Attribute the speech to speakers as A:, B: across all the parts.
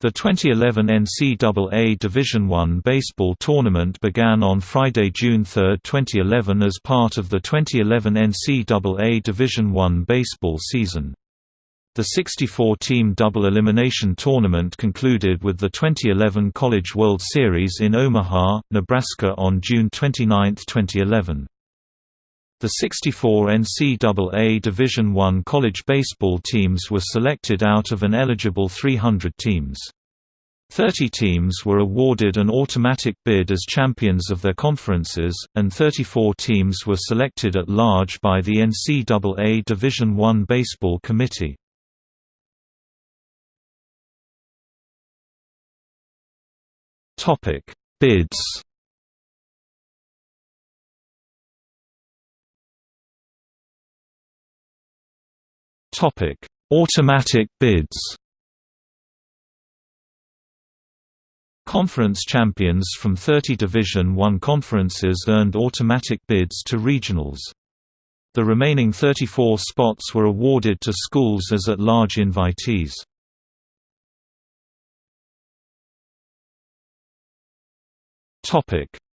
A: The 2011 NCAA Division I baseball tournament began on Friday, June 3, 2011 as part of the 2011 NCAA Division I baseball season. The 64-team double elimination tournament concluded with the 2011 College World Series in Omaha, Nebraska on June 29, 2011. The 64 NCAA Division I college baseball teams were selected out of an eligible 300 teams. Thirty teams were awarded an automatic bid as champions of their conferences, and 34 teams were selected at large by the NCAA Division I Baseball Committee. Bids Automatic bids. Conference champions from 30 Division I conferences earned automatic bids to regionals. The remaining 34 spots were awarded to schools as at-large invitees.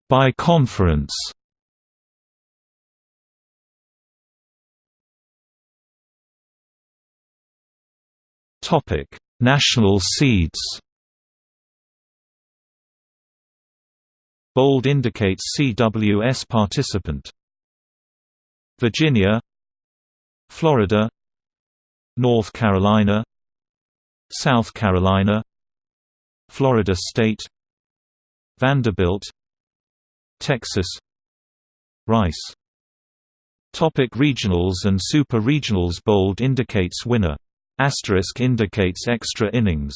A: By conference Topic: National seeds. Bold indicates CWS participant. Virginia, Florida, North Carolina, South Carolina, Florida State, Vanderbilt, Texas, Rice. Topic regionals and super regionals Bold indicates winner Asterisk indicates extra innings.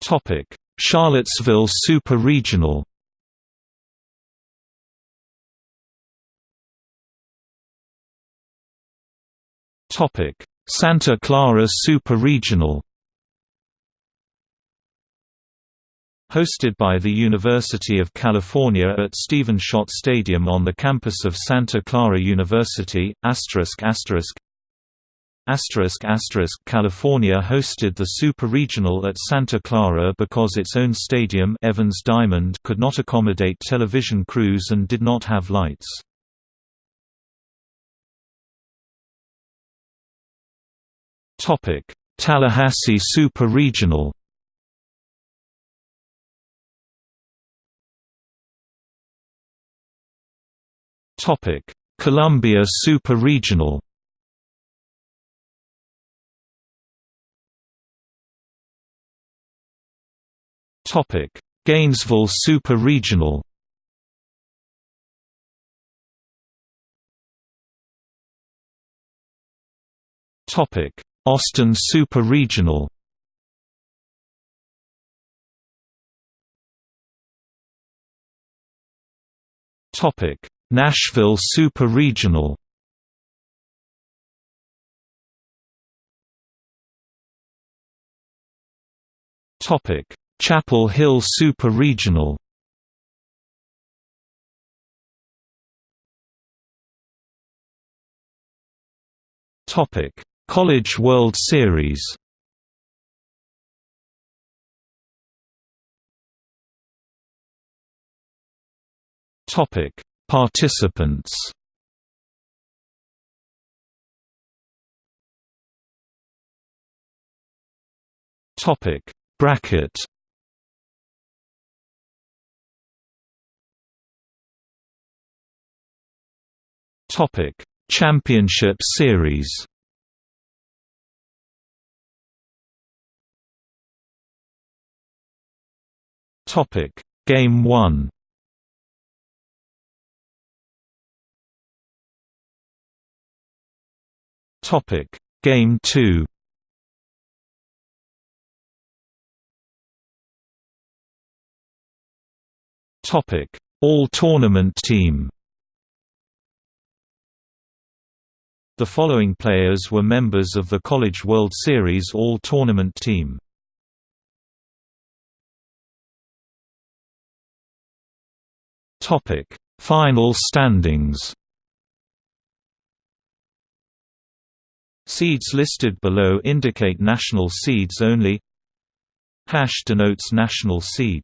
A: Topic: Charlottesville Super Regional. Topic: Santa Clara Super Regional. Hosted by the University of California at Stephen Schott Stadium on the campus of Santa Clara University, asterisk asterisk Asterisk asterisk California hosted the Super Regional at Santa Clara because its own stadium Evans Diamond could not accommodate television crews and did not have lights. Tallahassee Super Regional Topic: Columbia Super Regional. Topic: Gainesville Super Regional. Topic: Austin Super Regional. Topic: Nashville Super Regional Topic: Chapel Hill Super Regional. Topic: College World Series. Topic: Participants. Topic. Bracket. Topic. Championship Series. Topic. Game 1 Topic Game 2 Topic All Tournament Team The following players were members of the College World Series All-Tournament Team. Topic: Final standings. Seeds listed below indicate national seeds only. Hash denotes national seed.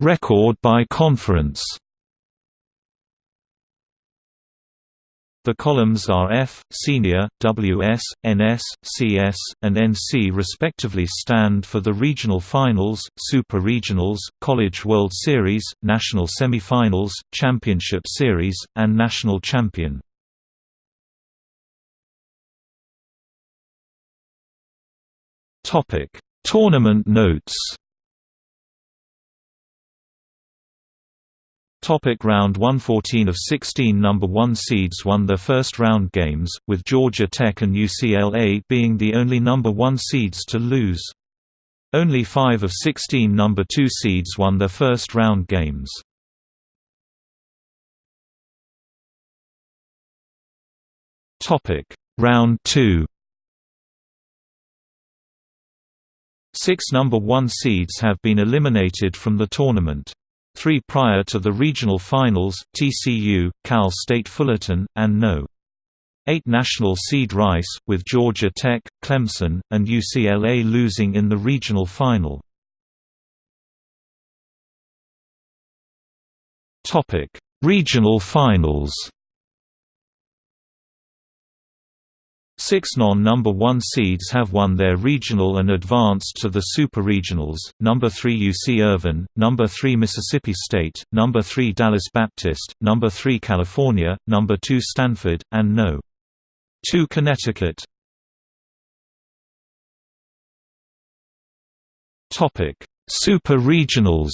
A: Record by conference The columns are F, Senior, WS, NS, CS, and NC respectively stand for the regional finals, super regionals, College World Series, national semifinals, championship series, and national champion. Tournament notes Topic round 114 of 16 number 1 seeds won their first round games, with Georgia Tech and UCLA being the only number 1 seeds to lose. Only 5 of 16 number 2 seeds won their first round games. Topic: Round 2 Six number 1 seeds have been eliminated from the tournament. Three prior to the regional finals, TCU, Cal State Fullerton, and No. 8 national seed Rice, with Georgia Tech, Clemson, and UCLA losing in the regional final. Regional finals Six non-number 1 seeds have won their regional and advanced to the Super Regionals, number 3 UC Irvine, number 3 Mississippi State, number 3 Dallas Baptist, number 3 California, number 2 Stanford, and no. 2 Connecticut. Super Regionals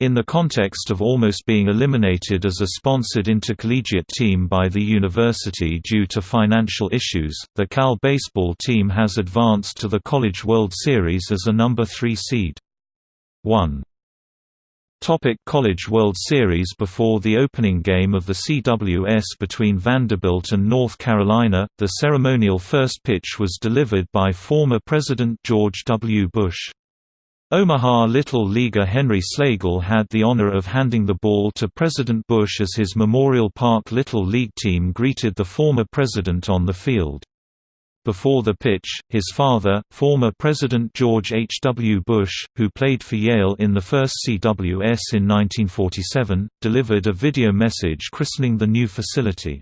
A: In the context of almost being eliminated as a sponsored intercollegiate team by the university due to financial issues, the Cal baseball team has advanced to the College World Series as a number 3 seed. 1. Topic College World Series Before the opening game of the CWS between Vanderbilt and North Carolina, the ceremonial first pitch was delivered by former President George W. Bush. Omaha Little Leaguer Henry Slagle had the honor of handing the ball to President Bush as his Memorial Park Little League team greeted the former president on the field. Before the pitch, his father, former President George H. W. Bush, who played for Yale in the first CWS in 1947, delivered a video message christening the new facility.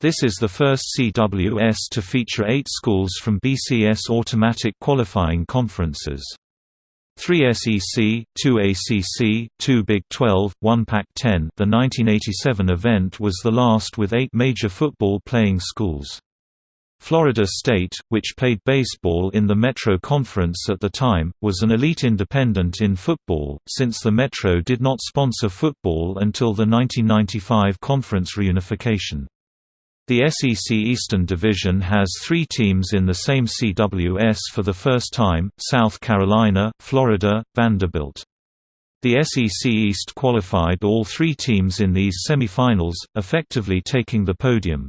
A: This is the first CWS to feature eight schools from BCS automatic qualifying conferences. 3 SEC, 2 ACC, 2 Big 12, 1 Pac-10 The 1987 event was the last with eight major football-playing schools. Florida State, which played baseball in the Metro Conference at the time, was an elite independent in football, since the Metro did not sponsor football until the 1995 conference reunification. The SEC Eastern Division has three teams in the same CWS for the first time, South Carolina, Florida, Vanderbilt. The SEC East qualified all three teams in these semifinals, effectively taking the podium.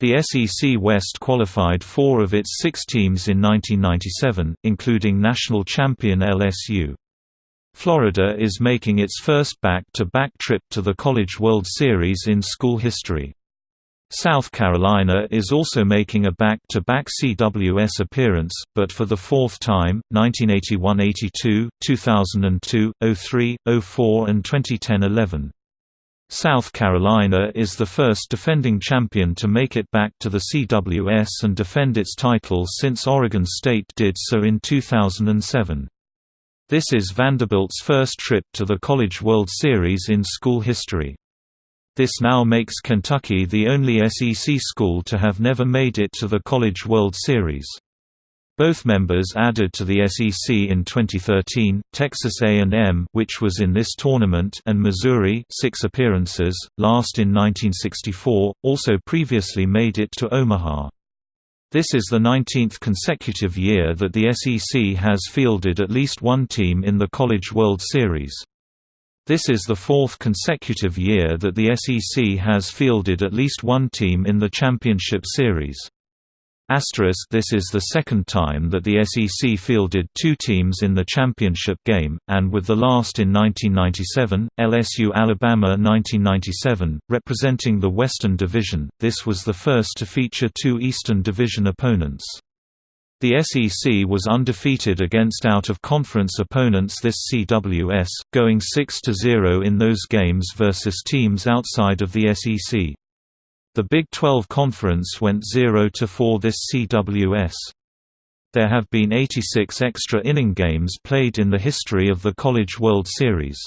A: The SEC West qualified four of its six teams in 1997, including national champion LSU. Florida is making its first back-to-back -back trip to the College World Series in school history. South Carolina is also making a back-to-back -back CWS appearance, but for the fourth time, 1981–82, 2002, 03, 04 and 2010–11. South Carolina is the first defending champion to make it back to the CWS and defend its title since Oregon State did so in 2007. This is Vanderbilt's first trip to the College World Series in school history. This now makes Kentucky the only SEC school to have never made it to the College World Series. Both members added to the SEC in 2013, Texas A&M which was in this tournament and Missouri six appearances, last in 1964, also previously made it to Omaha. This is the 19th consecutive year that the SEC has fielded at least one team in the College World Series. This is the fourth consecutive year that the SEC has fielded at least one team in the championship series. Asterisk this is the second time that the SEC fielded two teams in the championship game, and with the last in 1997, LSU-Alabama 1997, representing the Western Division, this was the first to feature two Eastern Division opponents. The SEC was undefeated against out-of-conference opponents this CWS, going 6–0 in those games versus teams outside of the SEC. The Big 12 Conference went 0–4 this CWS. There have been 86 extra inning games played in the history of the College World Series.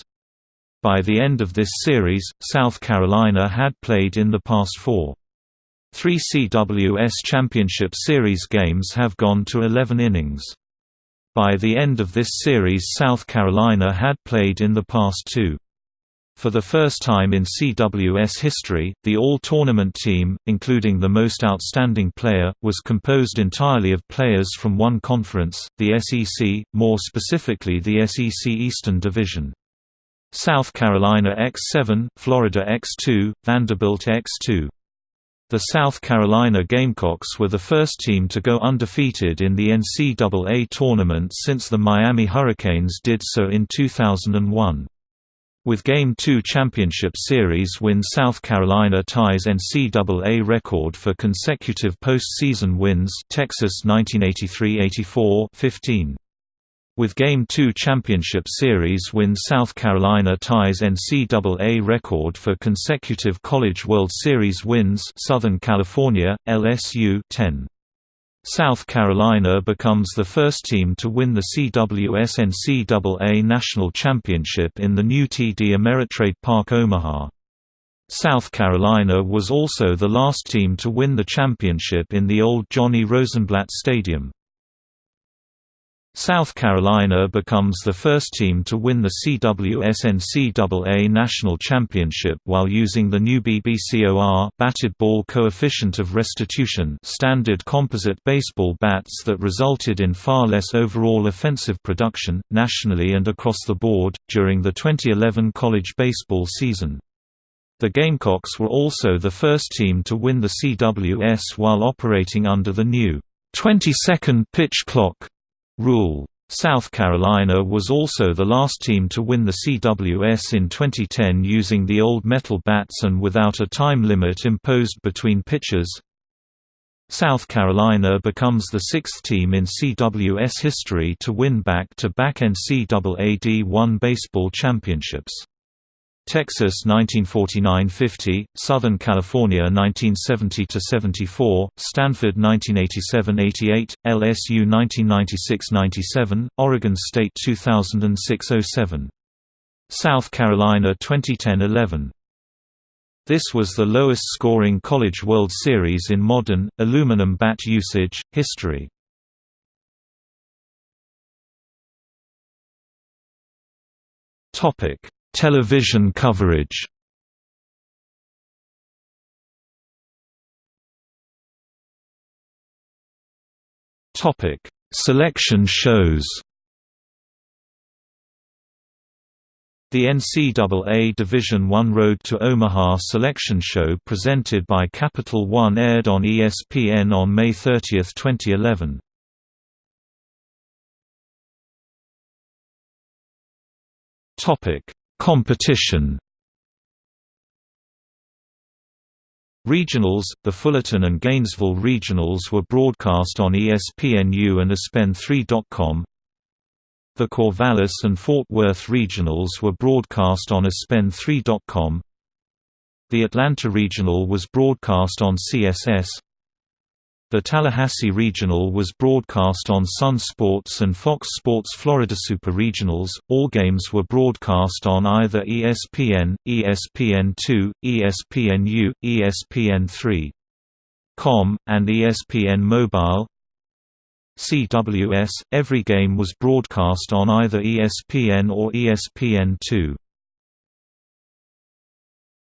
A: By the end of this series, South Carolina had played in the past four. Three CWS Championship Series games have gone to 11 innings. By the end of this series South Carolina had played in the past two. For the first time in CWS history, the all-tournament team, including the most outstanding player, was composed entirely of players from one conference, the SEC, more specifically the SEC Eastern Division. South Carolina X7, Florida X2, Vanderbilt X2. The South Carolina Gamecocks were the first team to go undefeated in the NCAA tournament since the Miami Hurricanes did so in 2001. With Game 2 Championship Series win South Carolina ties NCAA record for consecutive postseason wins Texas 1983–84 15. With Game 2 Championship Series win South Carolina ties NCAA record for consecutive College World Series wins Southern California, LSU 10. South Carolina becomes the first team to win the CWS NCAA National Championship in the new TD Ameritrade Park Omaha. South Carolina was also the last team to win the championship in the old Johnny Rosenblatt Stadium. South Carolina becomes the first team to win the CWS NCAA National Championship while using the new BBCOR batted ball coefficient of restitution standard composite baseball bats that resulted in far less overall offensive production, nationally and across the board, during the 2011 college baseball season. The Gamecocks were also the first team to win the CWS while operating under the new 20-second pitch clock rule. South Carolina was also the last team to win the CWS in 2010 using the old metal bats and without a time limit imposed between pitches. South Carolina becomes the sixth team in CWS history to win back-to-back -back NCAA D1 baseball championships. Texas 1949–50, Southern California 1970–74, Stanford 1987–88, LSU 1996–97, Oregon State 2006–07. South Carolina 2010–11. This was the lowest scoring College World Series in modern, aluminum bat usage, history. Topic Television coverage Topic: Selection shows. The NCAA Division I Road to Omaha selection show presented by Capital One aired on ESPN on May 30, 2011. Topic: Competition Regionals, the Fullerton and Gainesville Regionals were broadcast on ESPNU and ESPN3.com. The Corvallis and Fort Worth Regionals were broadcast on ESPN3.com. The Atlanta Regional was broadcast on CSS. The Tallahassee Regional was broadcast on Sun Sports and Fox Sports Florida Super Regionals. All games were broadcast on either ESPN, ESPN2, ESPNU, ESPN3. Com, and ESPN Mobile. CWS, every game was broadcast on either ESPN or ESPN2.